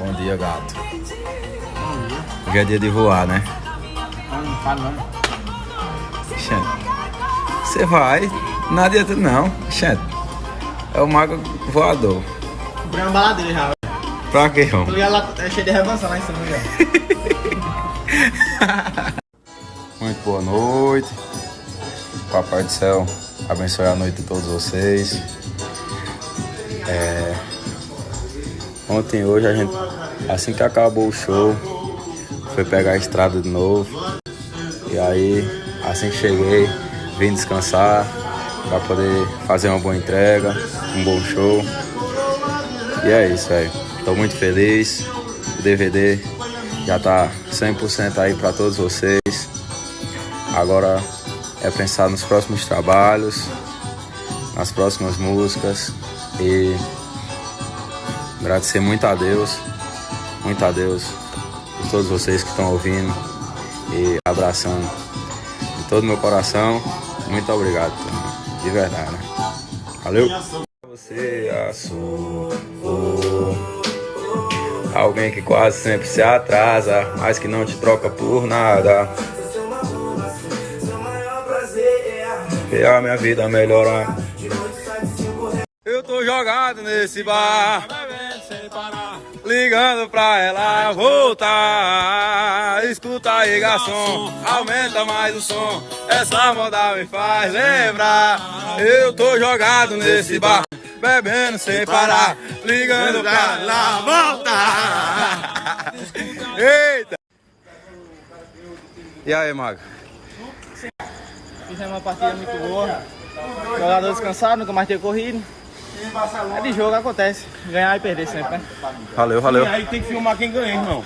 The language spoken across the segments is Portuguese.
Bom dia, gato. Hoje é dia de voar, né? Não, não falo não. Xande. Você vai, não adianta não. Xande. É o mago voador. Comprei uma baladeira já. Pra quê, Tô irmão? ligado lá, é cheio de revança lá em cima, já. Muito boa noite. Papai do céu abençoe a noite de todos vocês. É, Ontem hoje a gente, assim que acabou o show, foi pegar a estrada de novo. E aí, assim que cheguei, vim descansar para poder fazer uma boa entrega, um bom show. E é isso, velho. Tô muito feliz. O DVD já tá 100% aí para todos vocês. Agora é pensar nos próximos trabalhos, nas próximas músicas e agradecer muito a Deus, muito a Deus por todos vocês que estão ouvindo e abraçando de todo meu coração. Muito obrigado, de verdade. Né? Valeu. Você assou alguém que quase sempre se atrasa, mas que não te troca por nada. E a minha vida melhorar. Eu tô jogado nesse bar, ligando pra ela voltar. Escuta aí, garçom, aumenta mais o som. Essa moda me faz lembrar. Eu tô jogado nesse bar, bebendo sem parar, ligando pra ela voltar. Eita! E aí, Mago? Fizemos uma partida muito boa. Jogador descansado, nunca mais ter corrido. É de jogo, acontece. Ganhar e perder sempre, né? Valeu, valeu. E aí tem que filmar quem ganha, irmão.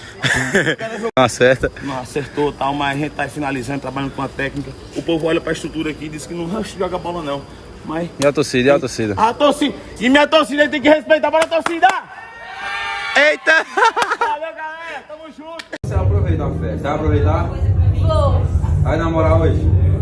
Acerta. Não acertou tal, mas a gente tá finalizando, trabalhando com a técnica. O povo olha pra estrutura aqui e diz que não joga bola não. Mas. E a torcida, e a torcida? A torcida! E minha torcida tem que respeitar para a torcida! Eita! Valeu, galera! Tamo junto! Você vai aproveitar a festa? Vai aproveitar? Vou. Vai namorar hoje? Não.